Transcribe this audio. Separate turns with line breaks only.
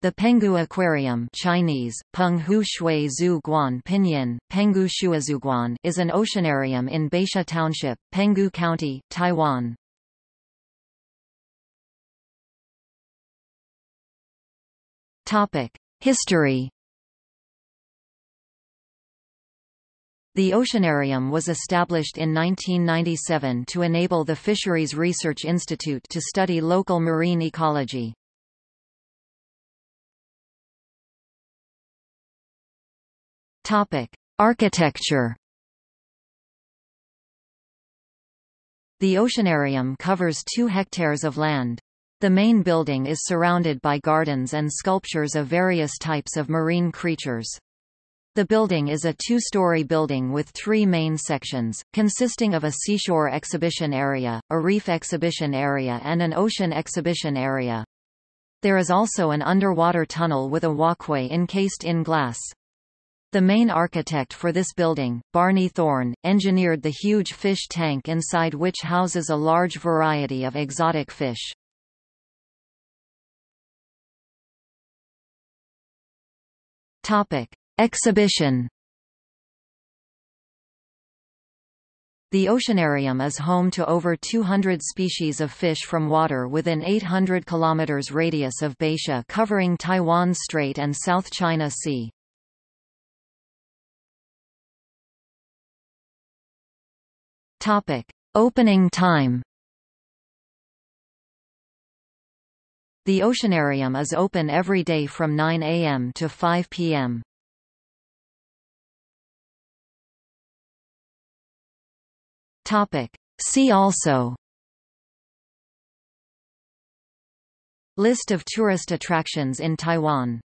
The Penghu Aquarium Chinese, Peng Hu Shui Zhu Guan Pinyin, Penghu Shuazhuguan is an oceanarium in Baisha Township, Penghu County, Taiwan. History The Oceanarium was established in 1997 to enable the Fisheries Research Institute to study local marine ecology. Topic: Architecture. The oceanarium covers 2 hectares of land. The main building is surrounded by gardens and sculptures of various types of marine creatures. The building is a two-story building with three main sections, consisting of a seashore exhibition area, a reef exhibition area and an ocean exhibition area. There is also an underwater tunnel with a walkway encased in glass. The main architect for this building, Barney Thorne, engineered the huge fish tank inside which houses a large variety of exotic fish. Topic: Exhibition. The oceanarium is home to over 200 species of fish from water within 800 km radius of Baisha covering Taiwan Strait and South China Sea. Topic: Opening time. The oceanarium is open every day from 9 a.m. to 5 p.m. Topic: See also List of tourist attractions in Taiwan